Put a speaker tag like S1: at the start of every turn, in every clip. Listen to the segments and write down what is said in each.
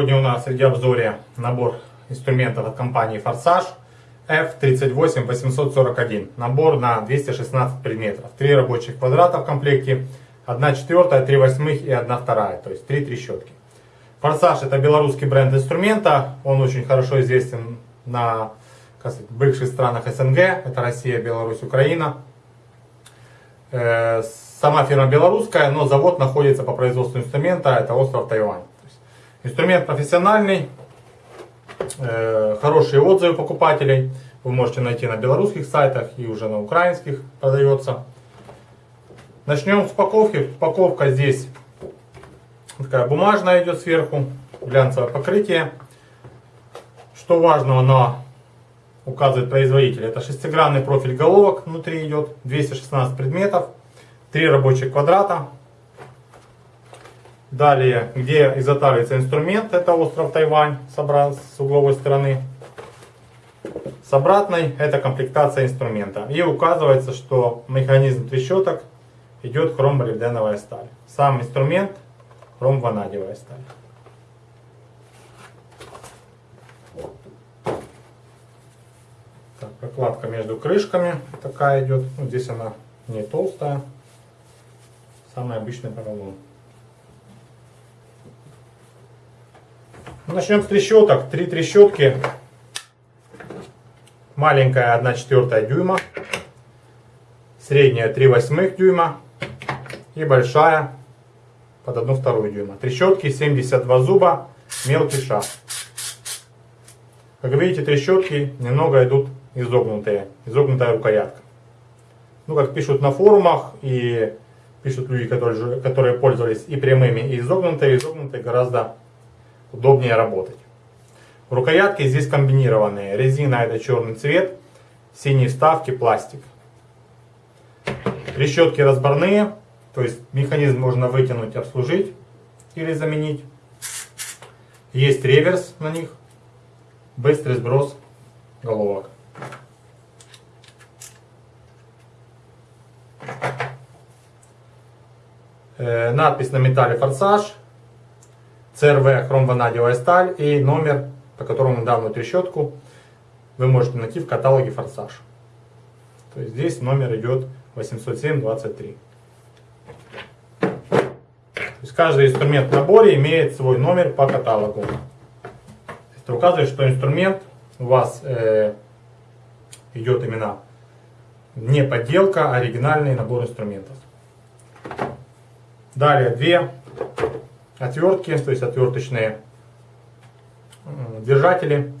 S1: Сегодня у нас среди обзоре набор инструментов от компании Форсаж F38841. Набор на 216 предметов. Три рабочих квадрата в комплекте, 1 четвертая, 3 восьмых и 1 вторая, то есть три трещотки. Форсаж это белорусский бренд инструмента, он очень хорошо известен на сказать, бывших странах СНГ, это Россия, Беларусь, Украина. Э, сама фирма белорусская, но завод находится по производству инструмента, это остров Тайвань. Инструмент профессиональный, э, хорошие отзывы покупателей. Вы можете найти на белорусских сайтах и уже на украинских продается. Начнем с упаковки. Упаковка здесь такая бумажная идет сверху, глянцевое покрытие. Что важно, она указывает производитель. Это шестигранный профиль головок внутри идет, 216 предметов, 3 рабочих квадрата, Далее, где изготавливается инструмент, это остров Тайвань с угловой стороны. С обратной это комплектация инструмента. И указывается, что механизм трещоток идет хромолибденовая сталь. Сам инструмент хромванадевая сталь. Так, прокладка между крышками такая идет. Ну, здесь она не толстая. Самый обычный поролон. Начнем с трещоток. Три трещотки. Маленькая 1 четвертая дюйма. Средняя 3 восьмых дюйма. И большая под 1 вторую дюйма. Трещотки 72 зуба. Мелкий шаг. Как видите, трещотки немного идут изогнутые. Изогнутая рукоятка. Ну, как пишут на форумах и пишут люди, которые, которые пользовались и прямыми, и изогнутые. Изогнутые гораздо удобнее работать. Рукоятки здесь комбинированные. Резина это черный цвет, синие вставки, пластик. Трещотки разборные, то есть механизм можно вытянуть, обслужить или заменить. Есть реверс на них, быстрый сброс головок. Э, надпись на металле форсаж CRV хромванадевая сталь и номер, по которому данную трещотку вы можете найти в каталоге Форсаж. То есть здесь номер идет 807-23. То есть каждый инструмент в наборе имеет свой номер по каталогу. Это указывает, что инструмент у вас э, идет именно не подделка, а оригинальный набор инструментов. Далее две отвертки, то есть отверточные держатели.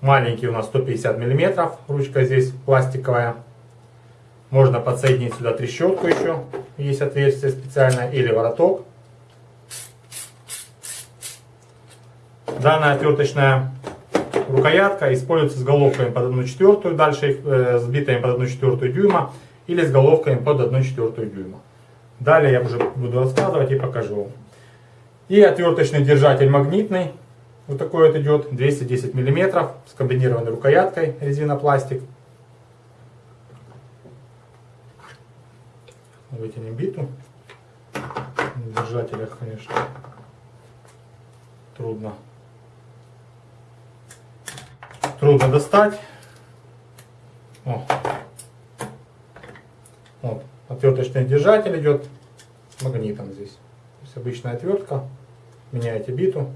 S1: Маленький у нас 150 миллиметров, ручка здесь пластиковая. Можно подсоединить сюда трещотку еще, есть отверстие специальное, или вороток. Данная отверточная рукоятка используется с головками под 1 четвертую, дальше э, сбитыми под 1 четвертую дюйма, или с головками под 1 четвертую дюйма. Далее я уже буду рассказывать и покажу вам. И отверточный держатель магнитный. Вот такой вот идет, 210 мм, с комбинированной рукояткой, резинопластик. Вытянем биту. На держателях, конечно, трудно. Трудно достать. О. Вот. Отверточный держатель идет магнитом здесь есть обычная отвертка. Меняете биту.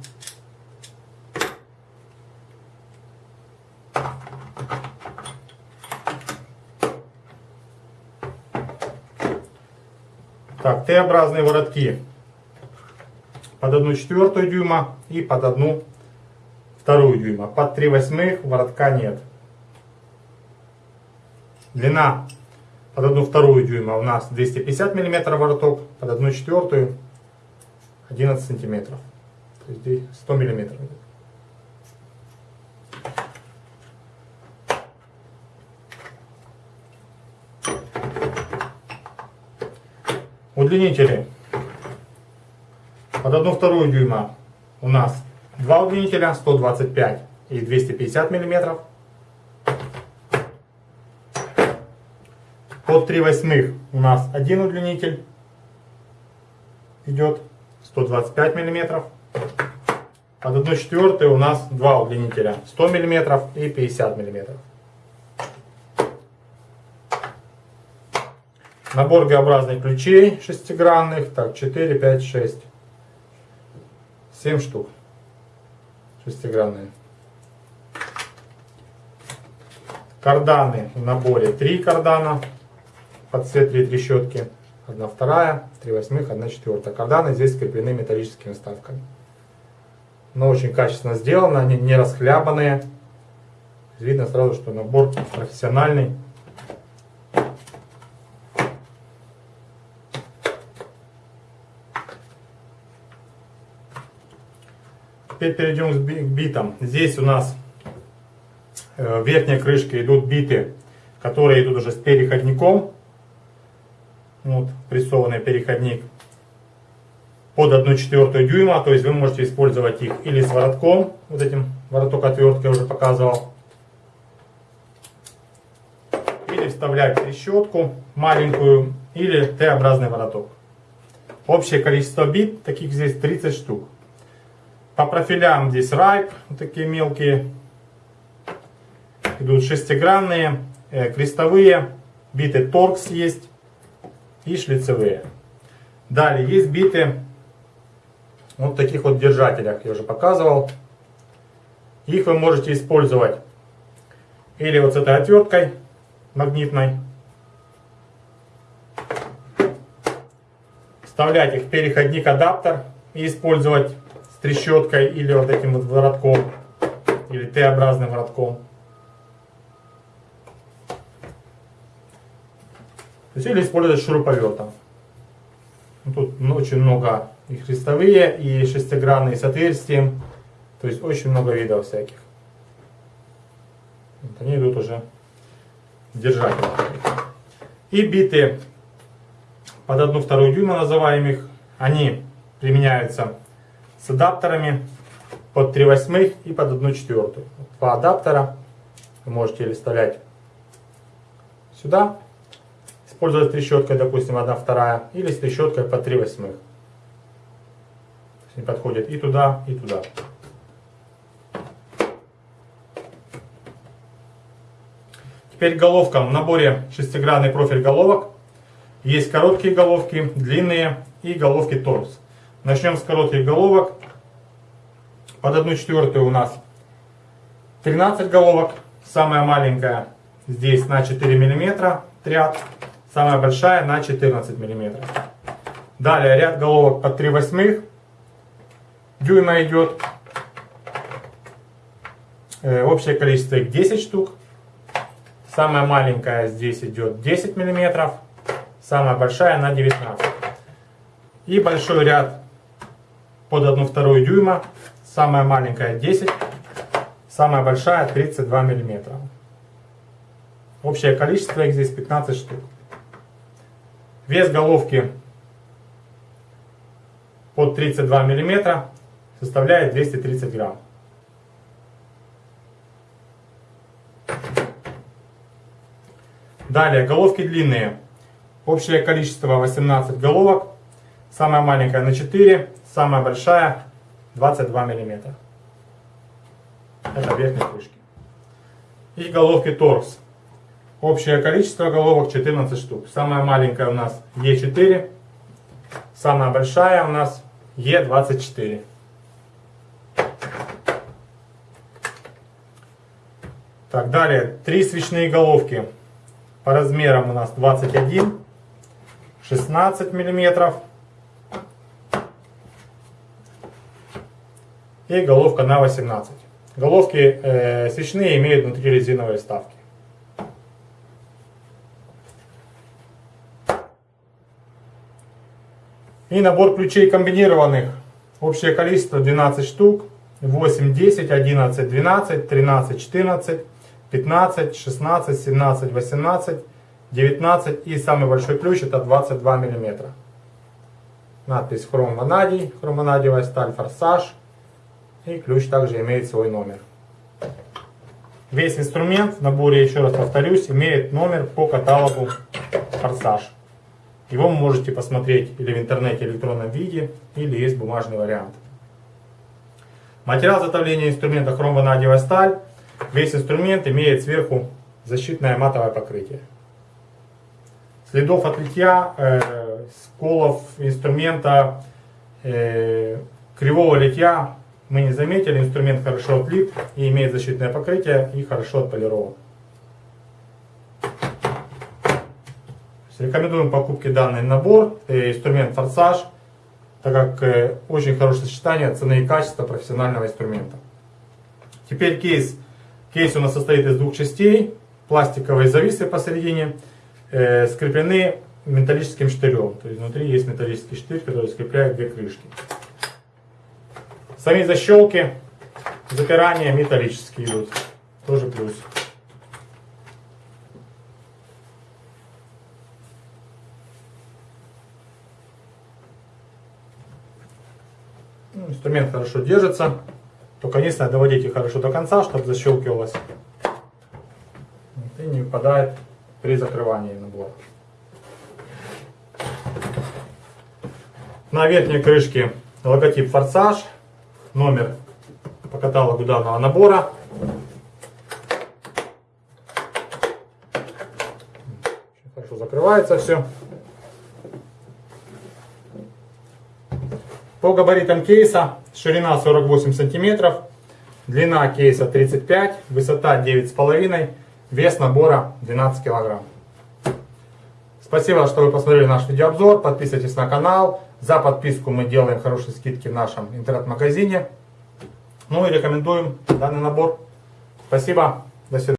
S1: Так, Т-образные воротки под 1 четвертую дюйма и под 1 вторую дюйма. Под 3 восьмых воротка нет. Длина под 1 вторую дюйма у нас 250 мм вороток, под 1 четвертую 11 сантиметров. Здесь 100 миллиметров. Удлинители. Под 1 вторую дюйма у нас два удлинителя 125 и 250 миллиметров. Под 3 восьмых у нас один удлинитель идет 125 миллиметров. Под 1 четвертую у нас два удлинителя 100 мм и 50 мм. Набор Г-образных ключей шестигранных. Так, 4, 5, 6. 7 штук шестигранные. Карданы в наборе 3 кардана под все три трещотки. Одна вторая, три восьмых, одна четвертая. Карданы здесь скреплены металлическими вставками. Но очень качественно сделано, они не расхлябанные. Видно сразу, что набор профессиональный. Теперь перейдем к битам. Здесь у нас э, в верхней крышке идут биты, которые идут уже с переходником. Вот, прессованный переходник под 1 четвертую дюйма, то есть вы можете использовать их или с воротком, вот этим вороток отверткой уже показывал, или вставлять трещотку маленькую, или Т-образный вороток. Общее количество бит, таких здесь 30 штук. По профилям здесь райп, вот такие мелкие. Идут шестигранные, э, крестовые, биты торкс есть и шлицевые. Далее есть биты вот таких вот держателях, я уже показывал. Их вы можете использовать или вот с этой отверткой магнитной. Вставлять их в переходник адаптер и использовать с трещоткой или вот этим вот воротком, или Т-образным воротком. То есть, или использовать шуруповертом. Ну, тут очень много и христовые, и шестигранные с отверстием. То есть очень много видов всяких. Вот они идут уже держатель. И биты под одну вторую дюйма называем их. Они применяются с адаптерами под 3 восьмых и под 1 четвертую. Два адаптера вы можете или вставлять сюда, использовать трещоткой, допустим, 1 вторая, или с трещоткой под 3 восьмых. Не подходит и туда, и туда. Теперь головкам в наборе шестигранный профиль головок. Есть короткие головки, длинные и головки торс. Начнем с коротких головок. Под 1 четвертую у нас 13 головок. Самая маленькая здесь на 4 мм ряд. Самая большая на 14 мм. Далее ряд головок под 3 восьмых. Дюйма идет. Э, общее количество их 10 штук. Самая маленькая здесь идет 10 мм. Самая большая на 19. И большой ряд под 1 вторую дюйма. Самая маленькая 10, самая большая 32 мм. Общее количество их здесь 15 штук. Вес головки под 32 мм составляет 230 грамм. Далее, головки длинные. Общее количество 18 головок. Самая маленькая на 4, самая большая 22 мм. Это верхние крышки. И головки торкс. Общее количество головок 14 штук. Самая маленькая у нас Е4. Самая большая у нас Е24. Так, далее. Три свечные головки. По размерам у нас 21, 16 миллиметров и головка на 18. Головки э, свечные имеют внутри резиновые вставки. И набор ключей комбинированных. Общее количество 12 штук. 8, 10, 11, 12, 13, 14, 15, 16, 17, 18, 19 и самый большой ключ это 22 мм. Надпись хром ванадий, хромванадиевая сталь форсаж. И ключ также имеет свой номер. Весь инструмент в наборе, еще раз повторюсь, имеет номер по каталогу «Форсаж». Его вы можете посмотреть или в интернете в электронном виде, или есть бумажный вариант. Материал изготовления инструмента хромванадиевая сталь. Весь инструмент имеет сверху защитное матовое покрытие. Следов от литья, э, сколов инструмента, э, кривого литья мы не заметили. Инструмент хорошо отлит и имеет защитное покрытие и хорошо отполирован. Рекомендуем покупки данный набор, э, инструмент форсаж, так как э, очень хорошее сочетание цены и качества профессионального инструмента. Теперь кейс. Кейс у нас состоит из двух частей. Пластиковые зависы посередине э, скреплены металлическим штырем. То есть внутри есть металлический штырь, который скрепляет две крышки. Сами защелки, запирания металлические идут. Тоже плюс. Ну, инструмент хорошо держится. Только единственное, доводите хорошо до конца, чтобы защелкивалось. И не выпадает при закрывании набора. На верхней крышке логотип «Форсаж», номер по каталогу данного набора. Хорошо закрывается все. По габаритам кейса ширина 48 сантиметров, длина кейса 35, высота 9,5, вес набора 12 килограмм. Спасибо, что вы посмотрели наш видеообзор. Подписывайтесь на канал. За подписку мы делаем хорошие скидки в нашем интернет-магазине. Ну и рекомендуем данный набор. Спасибо. До свидания.